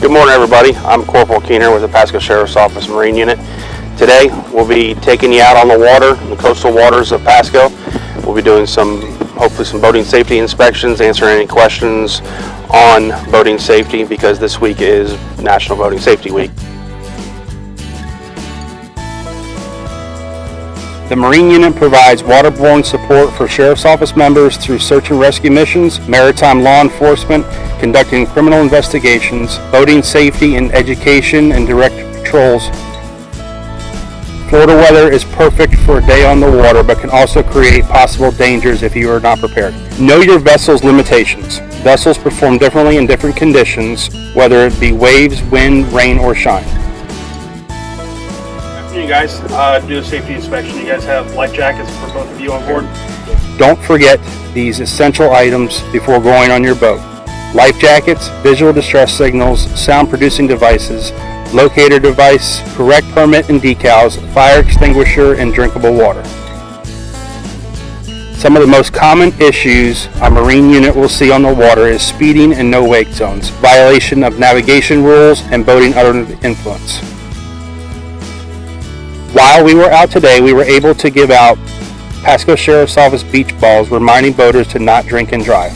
Good morning, everybody. I'm Corporal Keener with the Pasco Sheriff's Office Marine Unit. Today, we'll be taking you out on the water, the coastal waters of Pasco. We'll be doing some, hopefully some boating safety inspections, answering any questions on boating safety because this week is National Boating Safety Week. The Marine Unit provides waterborne support for Sheriff's Office members through search and rescue missions, maritime law enforcement, conducting criminal investigations, boating safety and education, and direct patrols. Florida weather is perfect for a day on the water, but can also create possible dangers if you are not prepared. Know your vessel's limitations. Vessels perform differently in different conditions, whether it be waves, wind, rain, or shine. You guys uh, do a safety inspection. You guys have life jackets for both of you on board. Don't forget these essential items before going on your boat. Life jackets, visual distress signals, sound producing devices, locator device, correct permit and decals, fire extinguisher, and drinkable water. Some of the most common issues a Marine unit will see on the water is speeding and no wake zones, violation of navigation rules, and boating under influence. While we were out today, we were able to give out Pasco Sheriff's Office beach balls reminding boaters to not drink and drive.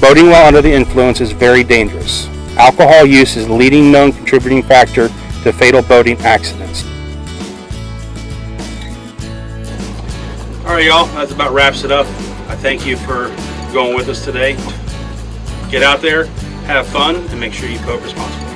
Boating while under the influence is very dangerous. Alcohol use is the leading known contributing factor to fatal boating accidents. All right, y'all, that about wraps it up. I thank you for going with us today. Get out there, have fun, and make sure you boat responsibly.